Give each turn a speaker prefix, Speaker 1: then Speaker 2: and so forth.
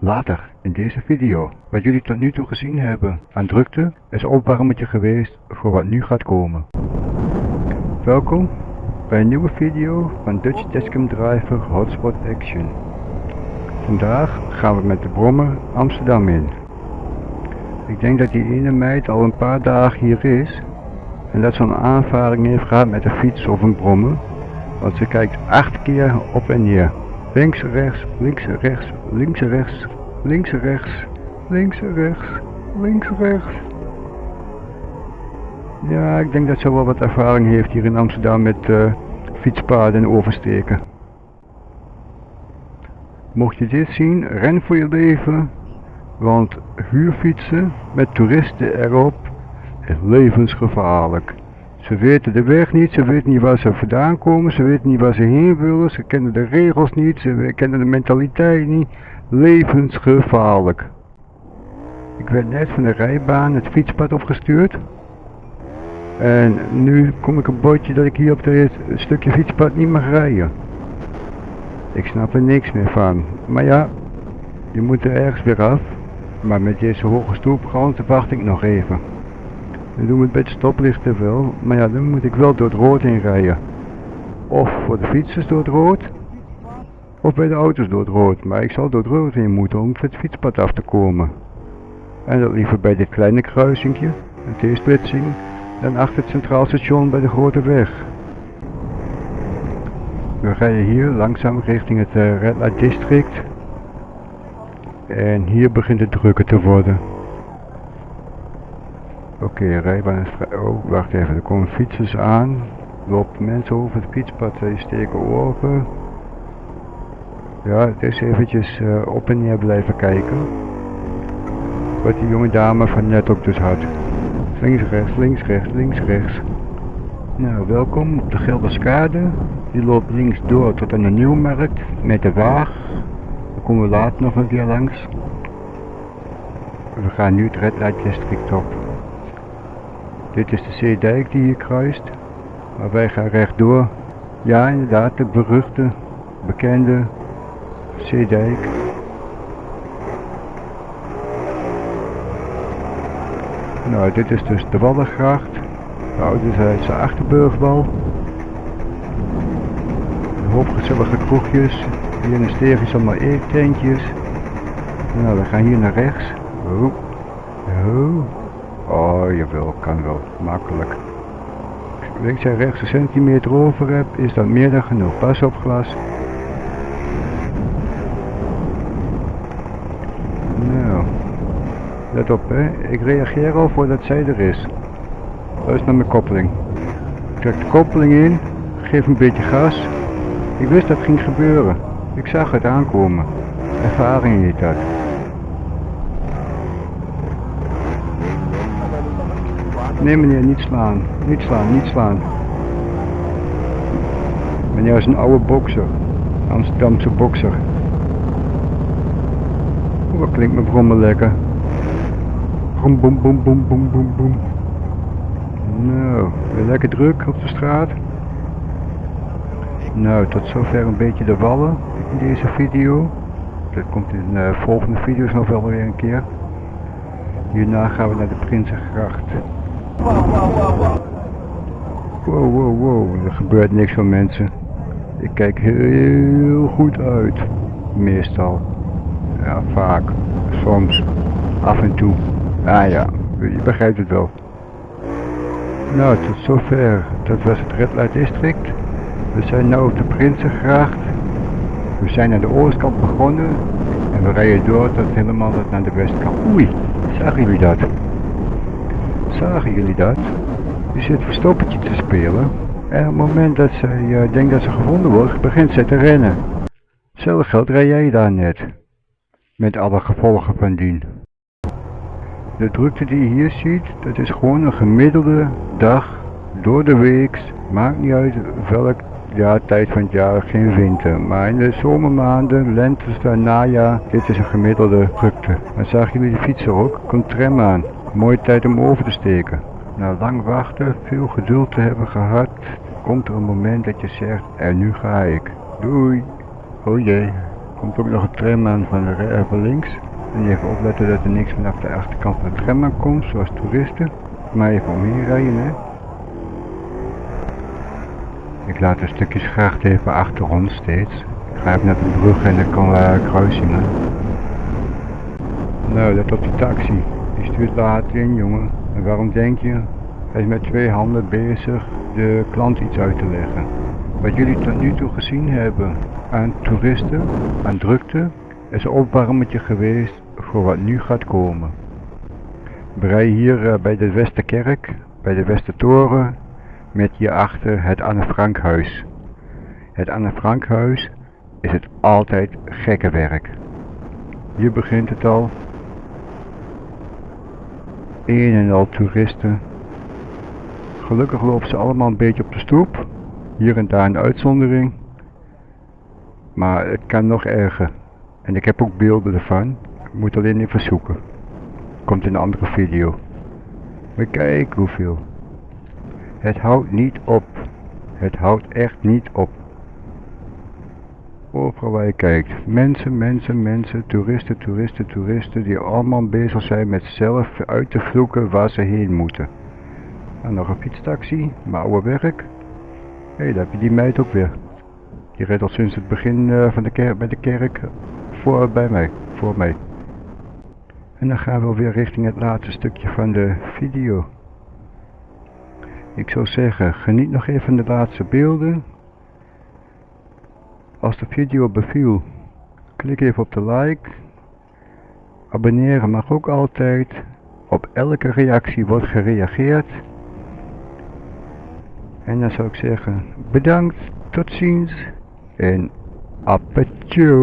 Speaker 1: Later in deze video, wat jullie tot nu toe gezien hebben aan drukte, is opwarmetje geweest voor wat nu gaat komen. Welkom bij een nieuwe video van Dutch Tascam Driver Hotspot Action. Vandaag gaan we met de brommer Amsterdam in. Ik denk dat die ene meid al een paar dagen hier is en dat ze een aanvaring heeft gehad met een fiets of een brommer, want ze kijkt acht keer op en neer. Links, rechts, links, rechts, links, rechts, links, rechts, links, rechts, links, rechts. Ja, ik denk dat ze wel wat ervaring heeft hier in Amsterdam met uh, fietspaden en oversteken. Mocht je dit zien, ren voor je leven, want huurfietsen met toeristen erop is levensgevaarlijk. Ze weten de weg niet, ze weten niet waar ze vandaan komen, ze weten niet waar ze heen willen, ze kennen de regels niet, ze kennen de mentaliteit niet. Levensgevaarlijk. Ik werd net van de rijbaan het fietspad opgestuurd. En nu kom ik een bordje dat ik hier op dit stukje fietspad niet mag rijden. Ik snap er niks meer van. Maar ja, je moet er ergens weer af. Maar met deze hoge stoepgrond wacht ik nog even. Dan doen we het bij het stoplichten wel, maar ja, dan moet ik wel door het rood heen rijden. Of voor de fietsers door het rood, of bij de auto's door het rood. Maar ik zal door het rood heen moeten om het fietspad af te komen. En dat liever bij dit kleine kruisingje, een T-splitsing, dan achter het centraal station bij de grote weg. We rijden hier langzaam richting het uh, Red Light District. En hier begint het drukker te worden. Oké, okay, rijbaan is vrij. Oh, wacht even, er komen fietsers aan. Lopen mensen over het fietspad, die steken over. Ja, het is eventjes uh, op en neer blijven kijken. Wat die jonge dame van net ook dus had. Links, rechts, links, rechts, links, rechts. Nou, welkom op de Gelderskade. Die loopt links door tot aan de Nieuwmarkt met de Waag. Daar komen we later nog een keer langs. We gaan nu het Red Light District op. Dit is de Zeedijk die hier kruist. Maar wij gaan rechtdoor. Ja, inderdaad, de beruchte, bekende Zeedijk. Nou, dit is dus de Wallengracht. De ouderzijds Achterburgwal. Een hoop gezellige kroegjes. Hier in de steeg is allemaal eettentjes. Nou, we gaan hier naar rechts. Oh, jawel, kan wel. Makkelijk. Als je rechts een centimeter over hebt, is dat meer dan genoeg. Pas op glas. Nou. Let op, hè. Ik reageer al voordat zij er is. Luister naar mijn koppeling. Ik trek de koppeling in. Geef een beetje gas. Ik wist dat ging gebeuren. Ik zag het aankomen. Ervaring niet dat. Nee meneer, niet slaan. Niet slaan, niet slaan. Meneer is een oude bokser. Amsterdamse bokser. Oeh, wat klinkt mijn brommen lekker. Brom, boem, boem, boem, boem, boem. Nou, weer lekker druk op de straat. Nou, tot zover een beetje de wallen in deze video. Dat komt in de volgende video's nog wel weer een keer. Hierna gaan we naar de Prinsengracht. Wow, wow, wow, er gebeurt niks van mensen. Ik kijk heel goed uit. Meestal. Ja, vaak. Soms. Af en toe. Ah ja, je begrijpt het wel. Nou, tot zover. Dat was het Red Light District. We zijn nu op de Prinsengracht. We zijn aan de oostkant begonnen. En we rijden door tot helemaal naar de westkant. Oei, zagen jullie dat? Zagen jullie dat? Die zit verstoppertje te spelen. En op het moment dat zij uh, denkt dat ze gevonden wordt, begint ze te rennen. Hetzelfde geld rij jij daar net. Met alle gevolgen van dien. De drukte die je hier ziet, dat is gewoon een gemiddelde dag door de week. Maakt niet uit welk ja, tijd van het jaar, geen winter. Maar in de zomermaanden, lente, najaar, dit is een gemiddelde drukte. Dan zagen jullie de fietser ook, komt tram aan. Mooie tijd om over te steken. Na lang wachten, veel geduld te hebben gehad, komt er een moment dat je zegt, en nu ga ik. Doei. Oh jee. Komt ook nog een tram aan van, de, van links. En even opletten dat er niks vanaf de achterkant van de tram aan komt, zoals toeristen. Maar even omheen rijden, hè. Ik laat de stukjes graag even achter ons steeds. Ik ga even naar de brug en dan kan we kruisingen. Nou, dat op die taxi. In, jongen. En waarom denk je? Hij is met twee handen bezig de klant iets uit te leggen. Wat jullie tot nu toe gezien hebben aan toeristen, aan drukte, is een opwarmetje geweest voor wat nu gaat komen. Rijden hier eh, bij de Westerkerk, bij de Westertoren, met hierachter het Anne Frankhuis. Het Anne Frankhuis is het altijd gekke werk. Hier begint het al. Een en al toeristen. Gelukkig lopen ze allemaal een beetje op de stoep. Hier en daar een uitzondering. Maar het kan nog erger. En ik heb ook beelden ervan. Ik moet alleen even zoeken. Komt in een andere video. Maar kijk hoeveel. Het houdt niet op. Het houdt echt niet op. Overal waar je kijkt. Mensen, mensen, mensen, toeristen, toeristen, toeristen die allemaal bezig zijn met zelf uit te vloeken waar ze heen moeten. En nog een fietstaxi, mijn oude werk. Hé, hey, daar heb je die meid ook weer. Die redt al sinds het begin eh, van de kerk, bij de kerk voor bij mij, voor mij. En dan gaan we weer richting het laatste stukje van de video. Ik zou zeggen, geniet nog even van de laatste beelden. Als de video beviel, klik even op de like. Abonneren mag ook altijd. Op elke reactie wordt gereageerd. En dan zou ik zeggen, bedankt, tot ziens en apetjo.